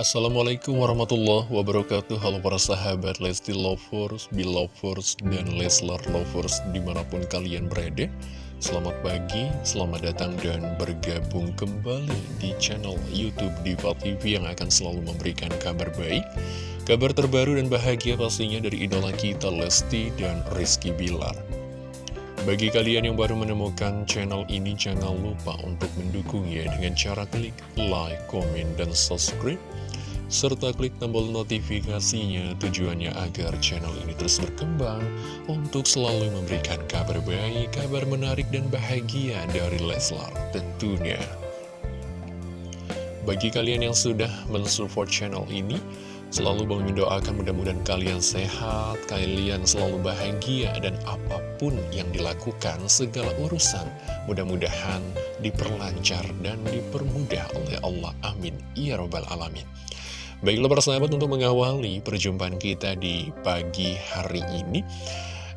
Assalamualaikum warahmatullahi wabarakatuh. Halo para sahabat Lesti Lovers, Belovers, dan Leslar Lovers di mana pun kalian berada. Selamat pagi, selamat datang dan bergabung kembali di channel Youtube Diva TV yang akan selalu memberikan kabar baik Kabar terbaru dan bahagia pastinya dari idola kita Lesti dan Rizky Bilar bagi kalian yang baru menemukan channel ini, jangan lupa untuk mendukungnya dengan cara klik like, komen, dan subscribe. Serta klik tombol notifikasinya tujuannya agar channel ini terus berkembang untuk selalu memberikan kabar baik, kabar menarik, dan bahagia dari Leslar tentunya. Bagi kalian yang sudah mensupport channel ini, Selalu Bang mendoakan mudah-mudahan kalian sehat, kalian selalu bahagia, dan apa pun yang dilakukan, segala urusan, mudah-mudahan diperlancar dan dipermudah oleh Allah. Amin. Ya Robbal Alamin. Baiklah persahabat untuk mengawali perjumpaan kita di pagi hari ini.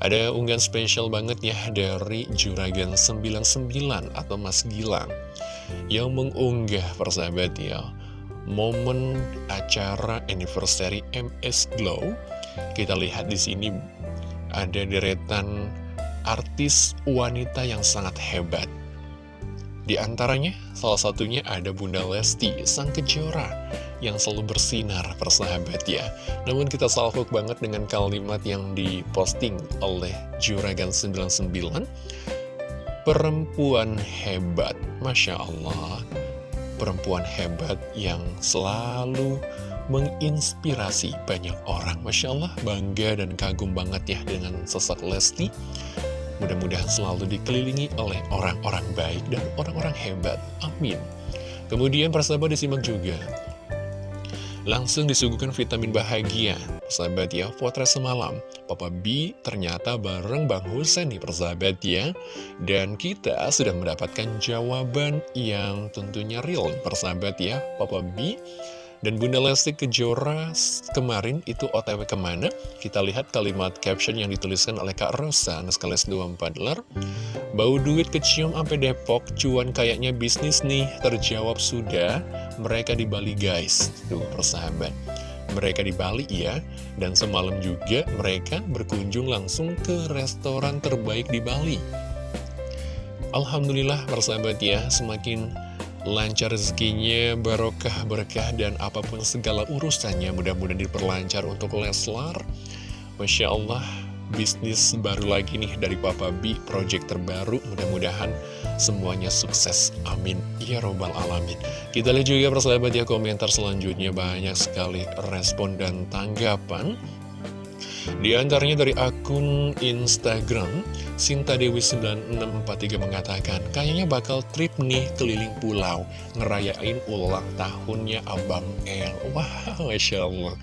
Ada unggahan spesial banget ya dari Juragan 99 atau Mas Gilang yang mengunggah persahabat ya momen acara anniversary MS Glow. Kita lihat di sini ada deretan artis wanita yang sangat hebat. Di antaranya, salah satunya ada Bunda Lesti, sang kejora, yang selalu bersinar persahabat ya. Namun kita salvok banget dengan kalimat yang diposting oleh Juragan 99, Perempuan hebat, Masya Allah perempuan hebat yang selalu menginspirasi banyak orang. Masya Allah, bangga dan kagum banget ya dengan sosok Lesti. Mudah-mudahan selalu dikelilingi oleh orang-orang baik dan orang-orang hebat. Amin. Kemudian persahabat disimak juga Langsung disuguhkan vitamin bahagia. Persahabat ya, potret semalam Papa B ternyata bareng Bang Husen nih persahabat ya. Dan kita sudah mendapatkan jawaban yang tentunya real Persahabat ya, Papa B dan Bunda Lesti Kejora kemarin itu otw ke mana? Kita lihat kalimat caption yang dituliskan oleh Kak Rosa, Naskales 24 ler. Bau duit kecium sampai Depok, cuan kayaknya bisnis nih, terjawab sudah. Mereka di Bali guys, tuh persahabat. Mereka di Bali ya, dan semalam juga mereka berkunjung langsung ke restoran terbaik di Bali. Alhamdulillah persahabat ya, semakin lancar rezekinya, barokah, berkah, dan apa pun segala urusannya mudah-mudahan diperlancar untuk Leslar. Masya Allah, bisnis baru lagi nih dari Papa B, project terbaru, mudah-mudahan semuanya sukses. Amin. Ya Robbal Alamin. Kita lihat juga persahabat ya komentar selanjutnya banyak sekali respon dan tanggapan. Di antaranya dari akun Instagram, Sinta Dewi 9643 mengatakan, kayaknya bakal trip nih keliling pulau, ngerayain ulang tahunnya Abang El. Wow, Masya Allah.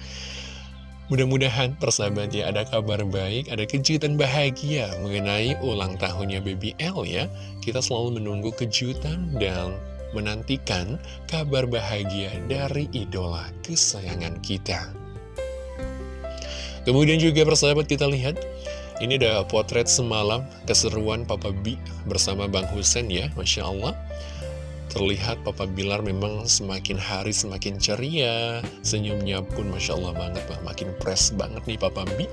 Mudah-mudahan persahabat ya ada kabar baik, ada kejutan bahagia mengenai ulang tahunnya Baby L ya. Kita selalu menunggu kejutan dan menantikan kabar bahagia dari idola kesayangan kita. Kemudian juga persahabat kita lihat Ini ada potret semalam keseruan Papa B bersama Bang Husen ya Masya Allah. Terlihat Papa Bilar memang semakin hari semakin ceria Senyumnya pun Masya Allah banget bah. Makin fresh banget nih Papa B.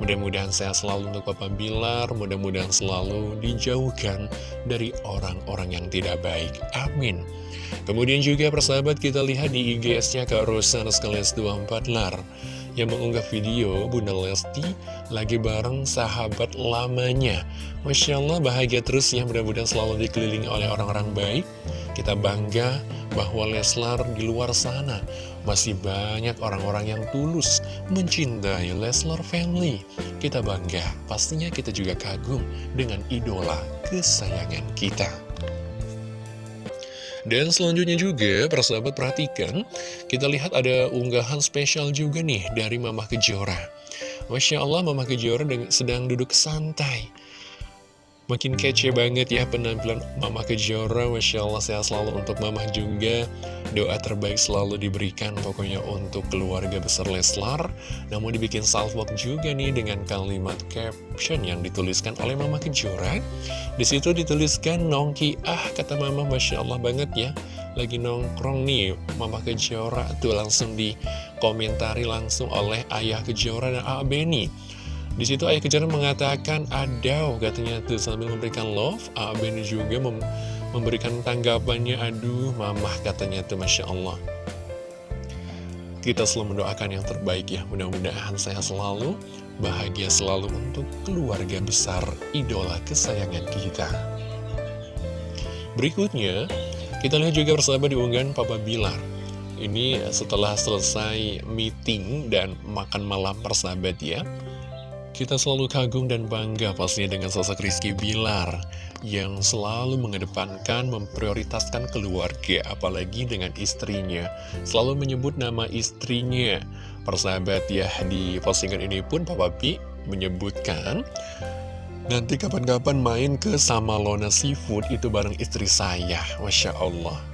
Mudah-mudahan sehat selalu untuk Papa Bilar Mudah-mudahan selalu dijauhkan dari orang-orang yang tidak baik. Amin. Kemudian juga persahabat kita lihat di IGS-nya Kak Rosa sekalian 24 lar yang mengunggah video Bunda Lesti lagi bareng sahabat lamanya. Masya Allah bahagia terus ya mudah-mudahan selalu dikelilingi oleh orang-orang baik. Kita bangga bahwa Leslar di luar sana masih banyak orang-orang yang tulus mencintai Leslar family. Kita bangga, pastinya kita juga kagum dengan idola kesayangan kita. Dan selanjutnya juga, persahabat perhatikan, kita lihat ada unggahan spesial juga nih dari Mama Kejora. Masya Allah, Mama Kejora sedang duduk santai Makin kece banget ya penampilan Mama Kejora Masya Allah sehat selalu untuk Mama juga Doa terbaik selalu diberikan pokoknya untuk keluarga besar Leslar. Namun dibikin salvok juga nih dengan kalimat caption yang dituliskan oleh Mama Kejora. Di situ dituliskan Nongki ah kata Mama Masya Allah banget ya. Lagi nongkrong nih Mama Kejora tuh langsung dikomentari langsung oleh Ayah Kejora dan A. Beni di situ Ayah Kejora mengatakan ada katanya tuh sambil memberikan love A. Beni juga mem memberikan tanggapannya aduh mamah katanya tuh Masya Allah kita selalu mendoakan yang terbaik ya mudah-mudahan sehat selalu bahagia selalu untuk keluarga besar idola kesayangan kita. Berikutnya, kita lihat juga bersama di unggahan Papa Bilar. Ini setelah selesai meeting dan makan malam persahabat ya. Kita selalu kagum dan bangga pastinya dengan sosok Rizky Bilar yang selalu mengedepankan, memprioritaskan keluarga, apalagi dengan istrinya. Selalu menyebut nama istrinya. Persahabat ya, di postingan ini pun Papa P menyebutkan, nanti kapan-kapan main ke Samalona Seafood itu bareng istri saya. Masya Allah.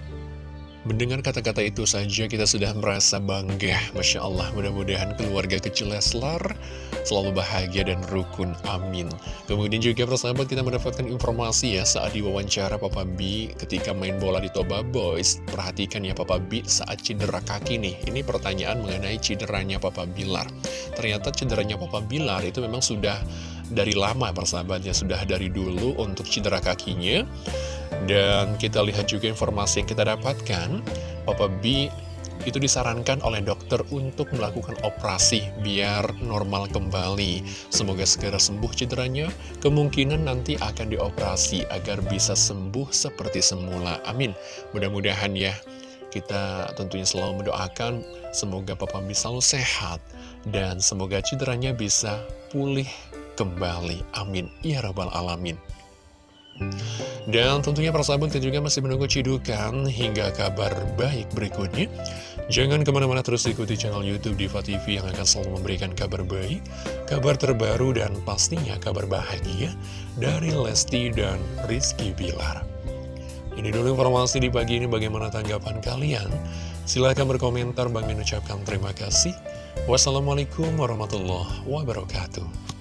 Mendengar kata-kata itu saja kita sudah merasa bangga. Masya Allah mudah-mudahan keluarga kecil Leslar selalu bahagia dan rukun amin. Kemudian juga persahabat kita mendapatkan informasi ya saat diwawancara Papa B ketika main bola di Toba Boys. Perhatikan ya Papa B saat cedera kaki nih. Ini pertanyaan mengenai cederanya Papa Bilar. Ternyata cederanya Papa Bilar itu memang sudah dari lama persahabatnya Sudah dari dulu untuk cedera kakinya dan kita lihat juga informasi yang kita dapatkan, Papa B itu disarankan oleh dokter untuk melakukan operasi biar normal kembali. Semoga segera sembuh cederanya, kemungkinan nanti akan dioperasi agar bisa sembuh seperti semula. Amin. Mudah-mudahan ya, kita tentunya selalu mendoakan semoga Papa B selalu sehat dan semoga cederanya bisa pulih kembali. Amin. Ya Rabbal Alamin. Dan tentunya persahabat kita juga masih menunggu cidukan hingga kabar baik berikutnya. Jangan ke mana-mana terus ikuti channel Youtube Diva TV yang akan selalu memberikan kabar baik, kabar terbaru dan pastinya kabar bahagia dari Lesti dan Rizky Bilar. Ini dulu informasi di pagi ini bagaimana tanggapan kalian. Silahkan berkomentar, Bang ucapkan terima kasih. Wassalamualaikum warahmatullahi wabarakatuh.